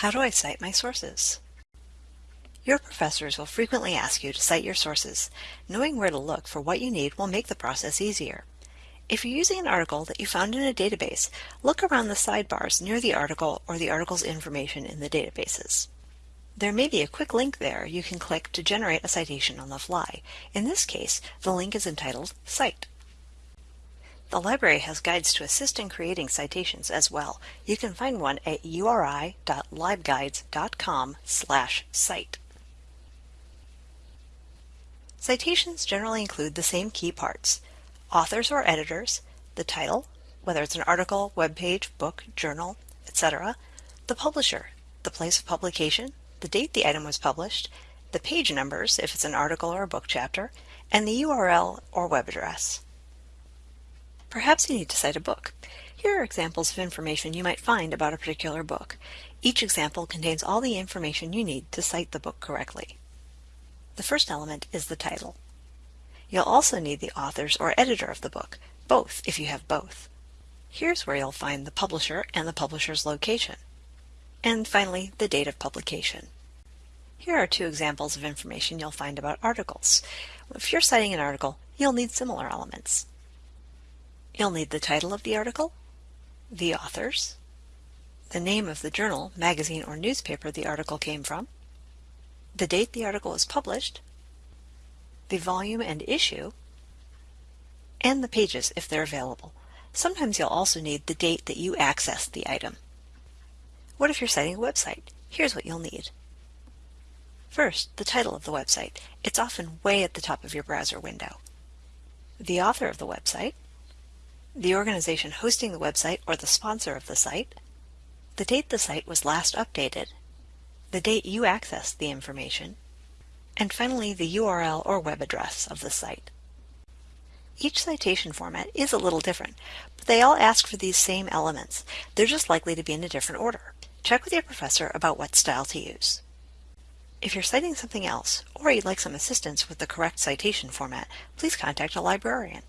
How do I cite my sources? Your professors will frequently ask you to cite your sources. Knowing where to look for what you need will make the process easier. If you're using an article that you found in a database, look around the sidebars near the article or the article's information in the databases. There may be a quick link there you can click to generate a citation on the fly. In this case, the link is entitled Cite. The library has guides to assist in creating citations as well. You can find one at uri.libguides.com cite. Citations generally include the same key parts. Authors or editors, the title, whether it's an article, web page, book, journal, etc., the publisher, the place of publication, the date the item was published, the page numbers if it's an article or a book chapter, and the URL or web address. Perhaps you need to cite a book. Here are examples of information you might find about a particular book. Each example contains all the information you need to cite the book correctly. The first element is the title. You'll also need the authors or editor of the book, both if you have both. Here's where you'll find the publisher and the publisher's location. And finally, the date of publication. Here are two examples of information you'll find about articles. If you're citing an article, you'll need similar elements. You'll need the title of the article, the authors, the name of the journal, magazine, or newspaper the article came from, the date the article was published, the volume and issue, and the pages if they're available. Sometimes you'll also need the date that you accessed the item. What if you're citing a website? Here's what you'll need. First, the title of the website. It's often way at the top of your browser window. The author of the website, the organization hosting the website or the sponsor of the site, the date the site was last updated, the date you accessed the information, and finally the URL or web address of the site. Each citation format is a little different, but they all ask for these same elements. They're just likely to be in a different order. Check with your professor about what style to use. If you're citing something else, or you'd like some assistance with the correct citation format, please contact a librarian.